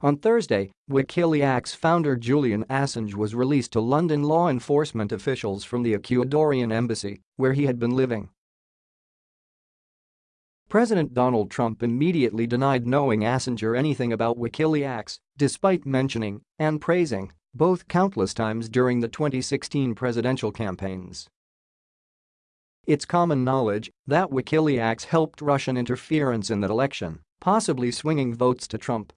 On Thursday, Wikileaks founder Julian Assange was released to London law enforcement officials from the Ecuadorian embassy, where he had been living. President Donald Trump immediately denied knowing Assange or anything about Wikileaks, despite mentioning and praising both countless times during the 2016 presidential campaigns. It's common knowledge that Wikileaks helped Russian interference in that election, possibly swinging votes to Trump.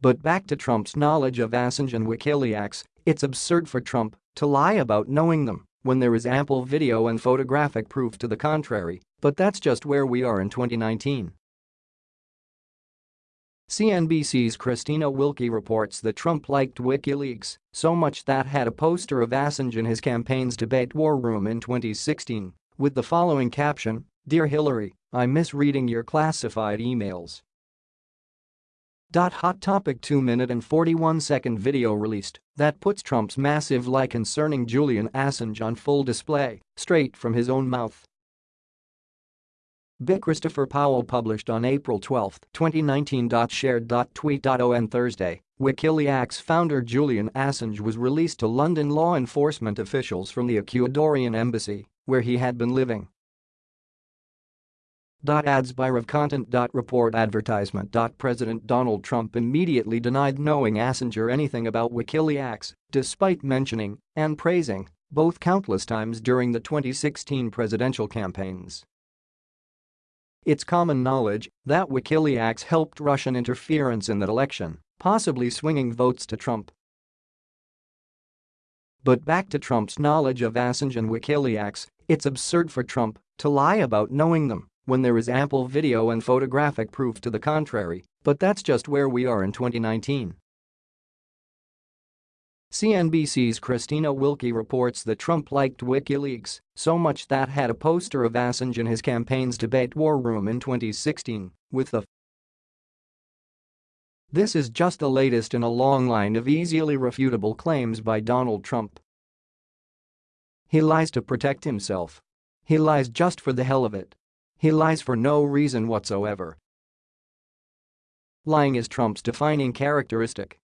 But back to Trump's knowledge of Assange and Wikileaks, it's absurd for Trump to lie about knowing them when there is ample video and photographic proof to the contrary, but that's just where we are in 2019. CNBC's Christina Wilkie reports that Trump liked WikiLeaks so much that had a poster of Assange in his campaign's debate war room in 2016 with the following caption, Dear Hillary, I miss reading your classified emails. Hot topic 2 minute and 41 second video released that puts Trump's massive lie concerning Julian Assange on full display, straight from his own mouth. Big Christopher Powell published on April 12, 2019. Shared.tweet.on Thursday, Wikileaks founder Julian Assange was released to London law enforcement officials from the Ecuadorian embassy, where he had been living. Ads by RevContent. Report advertisement. President Donald Trump immediately denied knowing Assange or anything about Wikileaks, despite mentioning and praising both countless times during the 2016 presidential campaigns. It's common knowledge that Wikileaks helped Russian interference in that election, possibly swinging votes to Trump. But back to Trump's knowledge of Assange and Wikileaks, it's absurd for Trump to lie about knowing them when there is ample video and photographic proof to the contrary, but that's just where we are in 2019. CNBC's Christina Wilkie reports that Trump liked WikiLeaks so much that had a poster of Assange in his campaign's debate war room in 2016 with the This is just the latest in a long line of easily refutable claims by Donald Trump. He lies to protect himself. He lies just for the hell of it. He lies for no reason whatsoever. Lying is Trump's defining characteristic.